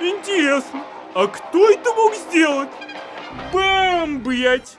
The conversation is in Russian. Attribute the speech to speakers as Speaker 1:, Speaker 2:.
Speaker 1: Интересно, а кто это мог сделать? Бам, блять!